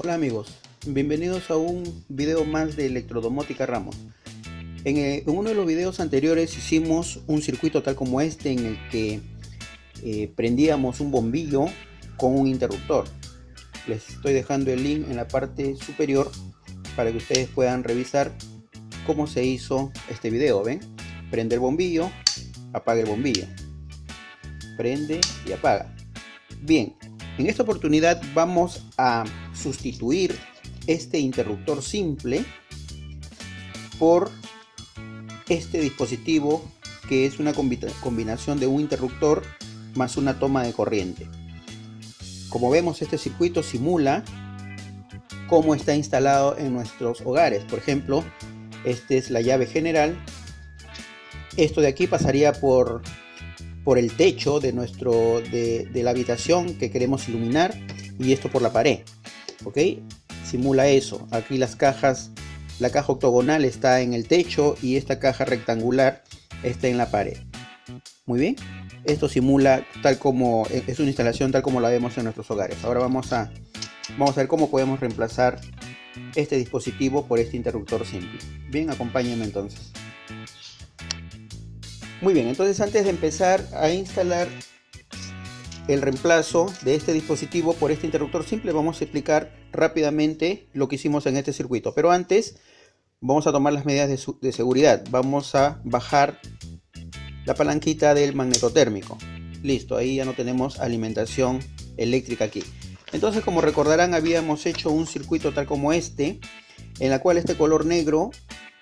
Hola amigos, bienvenidos a un video más de Electrodomótica Ramos. Eh, en, uno de los videos anteriores hicimos un circuito tal como este en el que eh, prendíamos un bombillo con un interruptor. Les estoy dejando el link en la parte superior para que ustedes puedan revisar cómo se hizo este video. ¿Ven? Prende el bombillo, apaga el bombillo. Prende y apaga. Bien, en esta oportunidad vamos a sustituir este interruptor simple por este dispositivo que es una combinación de un interruptor más una toma de corriente. Como vemos este circuito simula cómo está instalado en nuestros hogares. Por ejemplo, esta es la llave general. Esto de aquí pasaría por por el techo de, nuestro, de, la habitación que queremos iluminar y esto por la pared. ¿Ok? Simula eso. Aquí las cajas, la caja octogonal está en el techo y esta caja rectangular está en la pared. Muy bien. Esto simula tal como, es una instalación tal como la vemos en nuestros hogares. Ahora vamos a, vamos a ver cómo podemos reemplazar este dispositivo por este interruptor simple. Bien, acompáñenme entonces. Muy bien, entonces antes de empezar a instalar el reemplazo de este dispositivo por este interruptor simple, vamos a explicar rápidamente lo que hicimos en este circuito. Pero antes vamos a tomar las medidas de, seguridad. Vamos a bajar la palanquita del magnetotérmico. Listo, ahí ya no tenemos alimentación eléctrica aquí. Entonces, como recordarán, habíamos hecho un circuito tal como este, en la cual este color negro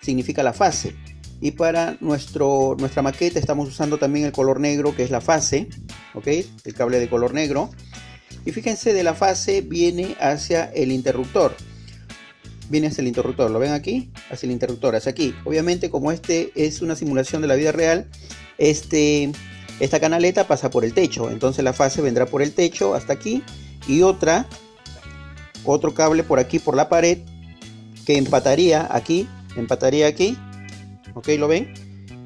significa la fase y para nuestro, nuestra maqueta estamos usando también el color negro que es la fase ok el cable de color negro. Y fíjense de la fase viene hacia el interruptor. Viene hacia el interruptor lo ven aquí hacia el interruptor hacia aquí. Obviamente como este es una simulación de la vida real este esta canaleta pasa por el techo. Entonces la fase vendrá por el techo hasta aquí y otra otro cable por aquí por la pared que empataría aquí empataría aquí ok lo ven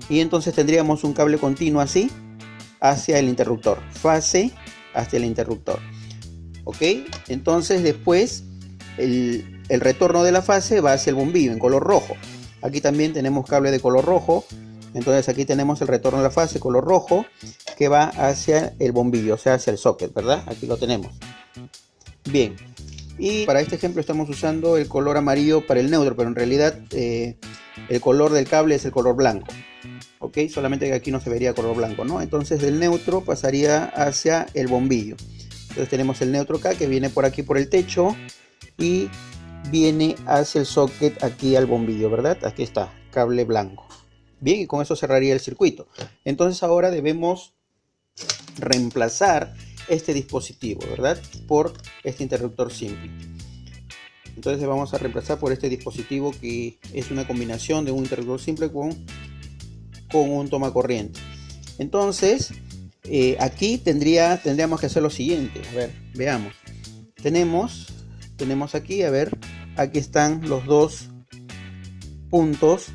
y entonces tendríamos un cable continuo así hacia el interruptor. Fase hacia el interruptor. Ok entonces después el, el retorno de la fase va hacia el bombillo en color rojo. Aquí también tenemos cable de color rojo. Entonces aquí tenemos el retorno de la fase color rojo que va hacia el bombillo o sea hacia el socket verdad aquí lo tenemos. Bien. Y para este ejemplo estamos usando el color amarillo para el neutro pero en realidad eh, el color del cable es el color blanco ok solamente que aquí no se vería color blanco no entonces del neutro pasaría hacia el bombillo. Entonces tenemos el neutro acá que viene por aquí por el techo y viene hacia el socket aquí al bombillo verdad aquí está cable blanco. Bien y con eso cerraría el circuito. Entonces ahora debemos reemplazar este dispositivo verdad por este interruptor simple entonces vamos a reemplazar por este dispositivo que es una combinación de un interruptor simple con, con un toma corriente. Entonces eh, aquí tendría, tendríamos que hacer lo siguiente. A ver veamos. Tenemos tenemos aquí a ver aquí están los dos puntos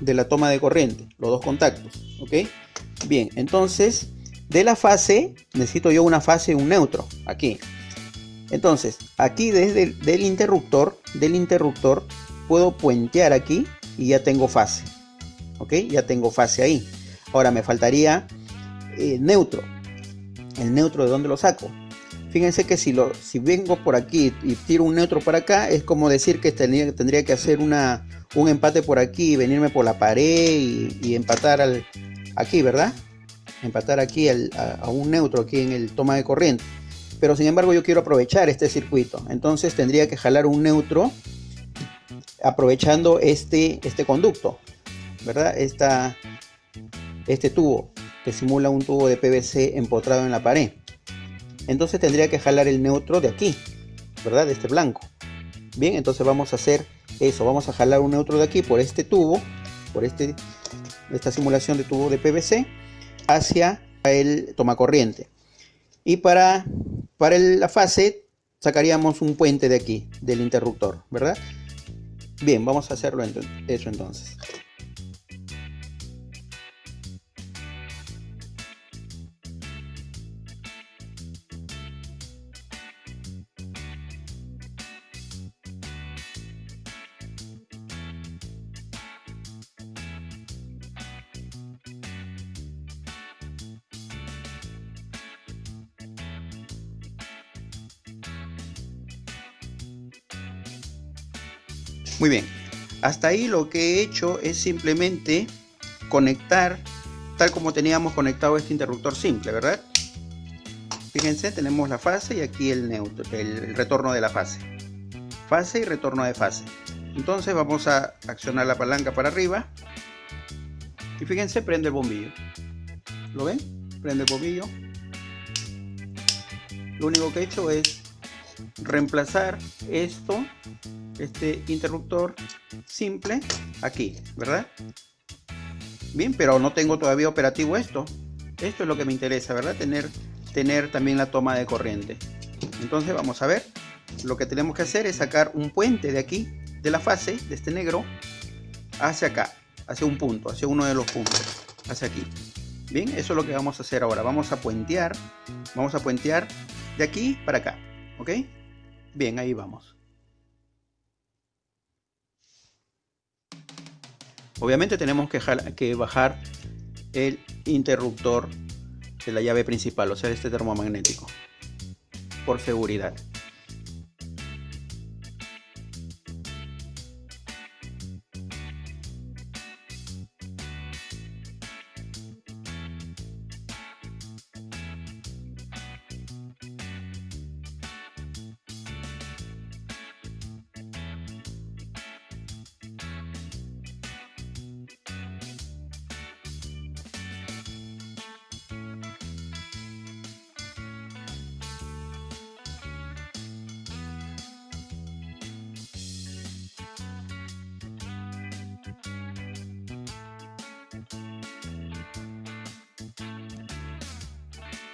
de la toma de corriente los dos contactos ok bien entonces de la fase necesito yo una fase y un neutro aquí entonces, aquí desde el interruptor, del interruptor, puedo puentear aquí y ya tengo fase. ¿Ok? Ya tengo fase ahí. Ahora me faltaría eh, neutro. ¿El neutro de dónde lo saco? Fíjense que si, lo, si vengo por aquí y tiro un neutro por acá, es como decir que tendría, que hacer una, un empate por aquí venirme por la pared y, empatar al, aquí, ¿verdad? Empatar aquí a, a un neutro aquí en el toma de corriente pero sin embargo yo quiero aprovechar este circuito. Entonces tendría que jalar un neutro aprovechando este, este conducto verdad Esta, este tubo que simula un tubo de PVC empotrado en la pared. Entonces tendría que jalar el neutro de aquí verdad de este blanco. Bien entonces vamos a hacer eso. Vamos a jalar un neutro de aquí por este tubo por este esta simulación de tubo de PVC hacia el tomacorriente. Y para para la fase sacaríamos un puente de aquí, del interruptor, ¿verdad? Bien, vamos a hacerlo eso entonces. Muy bien, hasta ahí lo que he hecho es simplemente conectar tal como teníamos conectado este interruptor simple, ¿verdad? Fíjense, tenemos la fase y aquí el, neutro, el retorno de la fase. Fase y retorno de fase. Entonces vamos a accionar la palanca para arriba. Y fíjense, prende el bombillo. ¿Lo ven? Prende el bombillo. Lo único que he hecho es reemplazar esto, este interruptor simple, aquí, ¿verdad? Bien, pero no tengo todavía operativo esto. Esto es lo que me interesa, ¿verdad? Tener, tener también la toma de corriente. Entonces vamos a ver. Lo que tenemos que hacer es sacar un puente de aquí, de la fase, de este negro, hacia acá, hacia un punto, hacia uno de los puntos, hacia aquí. Bien, eso es lo que vamos a hacer ahora. Vamos a puentear, vamos a puentear de aquí para acá, ¿ok? Bien, ahí vamos. Obviamente tenemos que, que bajar el interruptor de la llave principal, o sea, este termomagnético, por seguridad.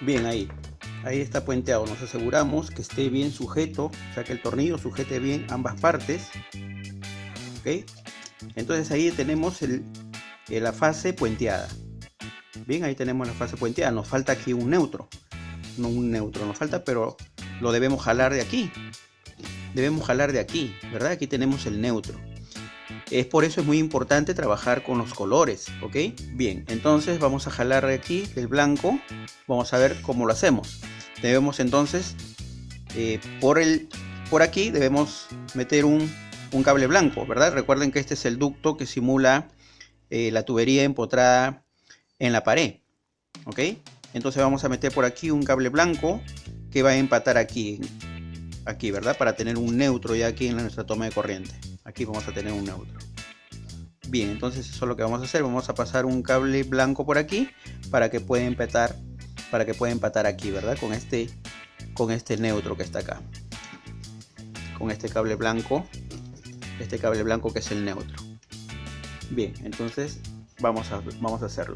Bien, ahí. Ahí está puenteado. Nos aseguramos que esté bien sujeto, o sea que el tornillo sujete bien ambas partes. ¿Ok? Entonces ahí tenemos eh, la fase puenteada. Bien, ahí tenemos la fase puenteada. Nos falta aquí un neutro. No un neutro, nos falta, pero lo debemos jalar de aquí. Debemos jalar de aquí, ¿verdad? Aquí tenemos el neutro. Es por eso es muy importante trabajar con los colores, ¿ok? Bien, entonces vamos a jalar aquí el blanco. Vamos a ver cómo lo hacemos. Debemos entonces, eh, por, el, por aquí debemos meter un, cable blanco, ¿verdad? Recuerden que este es el ducto que simula eh, la tubería empotrada en la pared, ¿ok? Entonces vamos a meter por aquí un cable blanco que va a empatar aquí, aquí, ¿verdad? Para tener un neutro ya aquí en nuestra toma de corriente aquí vamos a tener un neutro bien entonces eso es lo que vamos a hacer. Vamos a pasar un cable blanco por aquí para que pueda empatar para que pueda empatar aquí verdad con este con este neutro que está acá. Con este cable blanco este cable blanco que es el neutro. Bien entonces vamos a vamos a hacerlo.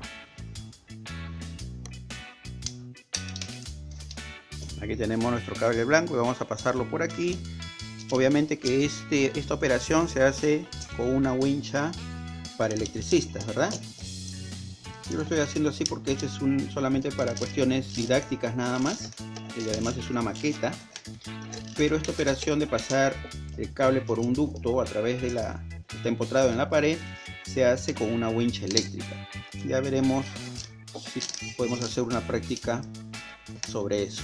Aquí tenemos nuestro cable blanco y vamos a pasarlo por aquí. Obviamente que este, esta operación se hace con una wincha para electricistas, ¿verdad? Yo lo estoy haciendo así porque este es un, solamente para cuestiones didácticas nada más. Y además es una maqueta. Pero esta operación de pasar el cable por un ducto a través de la... está empotrado en la pared, se hace con una wincha eléctrica. Ya veremos si podemos hacer una práctica sobre eso.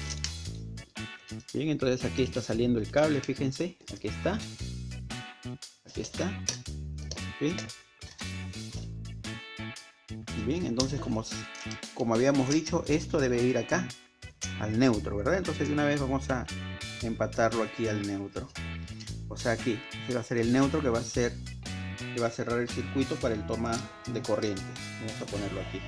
Bien, entonces aquí está saliendo el cable, fíjense, aquí está. Aquí está. Bien, entonces como, como habíamos dicho, esto debe ir acá, al neutro, ¿verdad? Entonces de una vez vamos a empatarlo aquí al neutro. O sea aquí, este va a ser el neutro que va a ser que va a cerrar el circuito para el toma de corriente. Vamos a ponerlo aquí.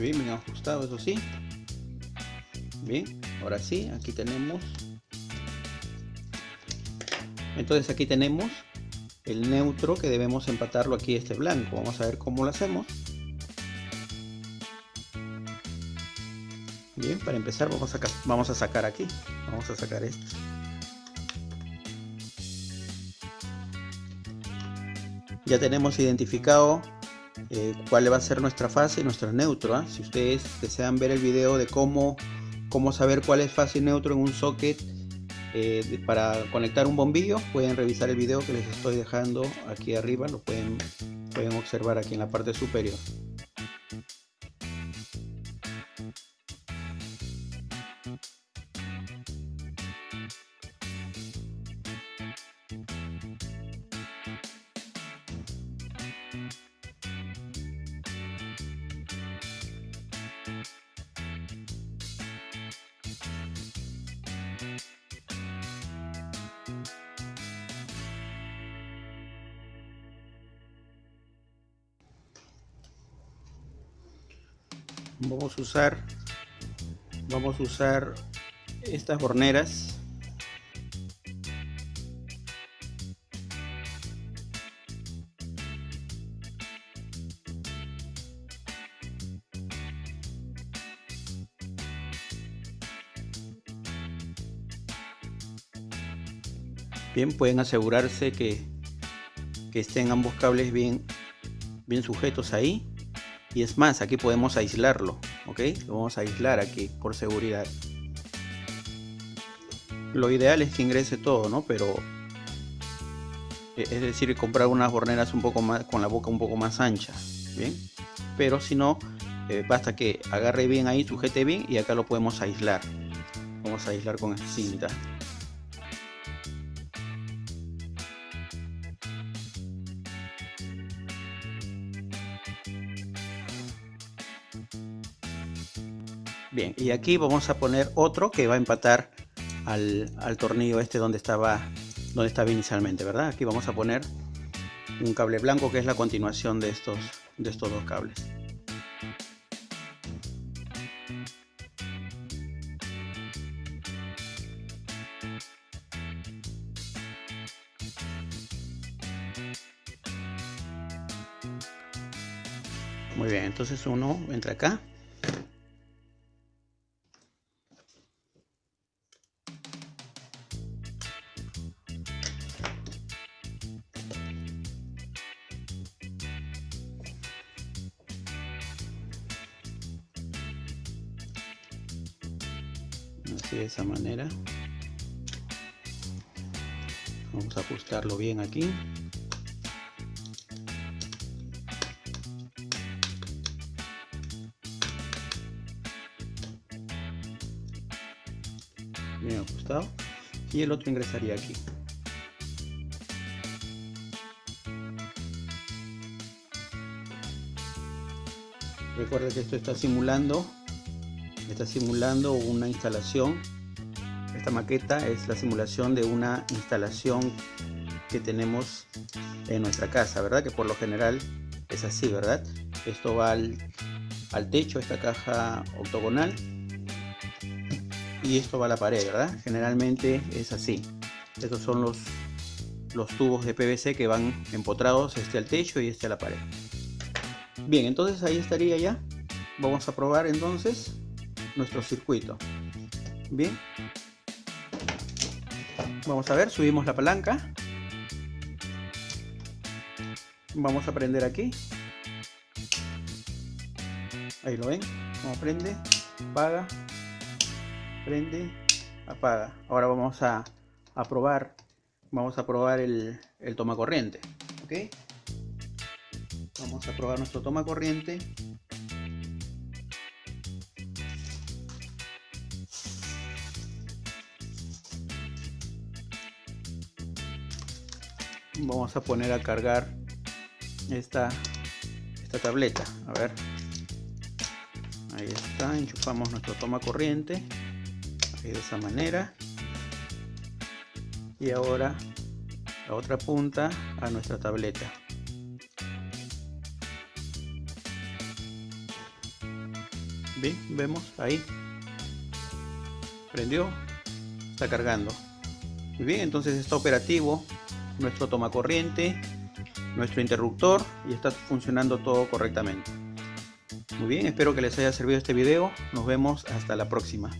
Bien, bien ajustado eso sí. Bien ahora sí aquí tenemos. Entonces aquí tenemos el neutro que debemos empatarlo aquí este blanco. Vamos a ver cómo lo hacemos. Bien para empezar vamos a, vamos a sacar aquí. Vamos a sacar esto. Ya tenemos identificado eh, cuál va a ser nuestra fase y nuestro neutro. ¿ah? Si ustedes desean ver el video de cómo, cómo saber cuál es fase y neutro en un socket eh, para conectar un bombillo, pueden revisar el video que les estoy dejando aquí arriba, lo pueden, pueden observar aquí en la parte superior. Vamos a usar vamos a usar estas horneras. Bien pueden asegurarse que, que estén ambos cables bien bien sujetos ahí y es más aquí podemos aislarlo ok lo vamos a aislar aquí por seguridad. Lo ideal es que ingrese todo no pero e, es decir comprar unas horneras un poco más con la boca un poco más ancha bien pero si no eh, basta que agarre bien ahí sujete bien y acá lo podemos aislar. Vamos a aislar con cinta Y aquí vamos a poner otro que va a empatar al, tornillo este donde estaba, donde estaba inicialmente, ¿verdad? Aquí vamos a poner un cable blanco que es la continuación de estos, de estos dos cables. Muy bien, entonces uno entra acá de esa manera. Vamos a ajustarlo bien aquí. Bien ajustado. Y el otro ingresaría aquí. Recuerda que esto está simulando está simulando una instalación. Esta maqueta es la simulación de una instalación que tenemos en nuestra casa verdad que por lo general es así verdad esto va al, techo esta caja octogonal y esto va a la pared verdad generalmente es así. Estos son los los tubos de PVC que van empotrados este al techo y este a la pared. Bien entonces ahí estaría ya. Vamos a probar entonces nuestro circuito. Bien vamos a ver subimos la palanca. Vamos a prender aquí. Ahí lo ven. Como prende apaga prende apaga. Ahora vamos a, probar vamos a probar el, el toma corriente ok vamos a probar nuestro toma corriente vamos a poner a cargar esta, esta tableta. A ver. Ahí está enchufamos nuestro toma corriente. De esa manera. Y ahora la otra punta a nuestra tableta. Bien vemos ahí. Prendió está cargando. Muy bien entonces está operativo nuestro toma corriente, nuestro interruptor y está funcionando todo correctamente. Muy bien, espero que les haya servido este video. Nos vemos hasta la próxima.